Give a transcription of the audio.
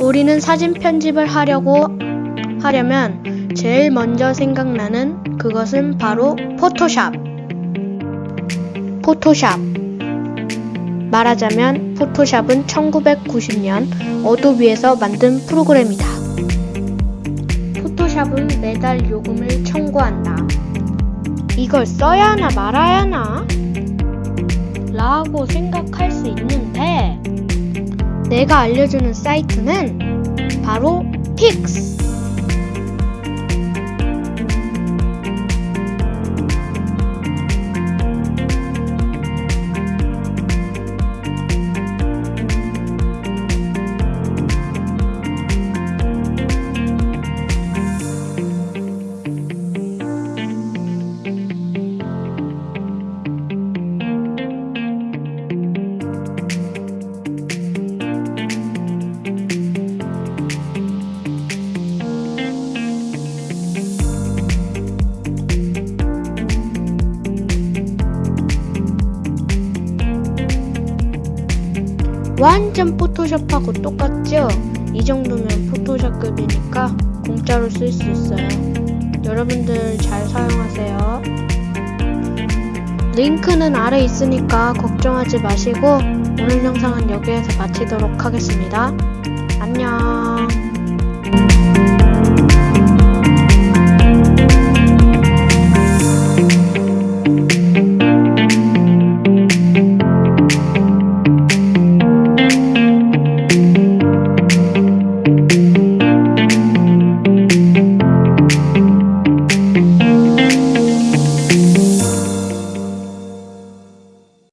우리는 사진 편집을 하려고 하려면 제일 먼저 생각나는 그것은 바로 포토샵. 포토샵. 말하자면 포토샵은 1990년 어도비에서 만든 프로그램이다. 포토샵은 매달 요금을 청구한다. 이걸 써야 하나 말아야 하나? 라고 생각할 수 있는데 내가 알려주는 사이트는 바로 픽스. 완전 포토샵하고 똑같죠? 이 정도면 포토샵급이니까 공짜로 쓸 수 있어요. 여러분들 잘 사용하세요. 링크는 아래 있으니까 걱정하지 마시고 오늘 영상은 여기에서 마치도록 하겠습니다.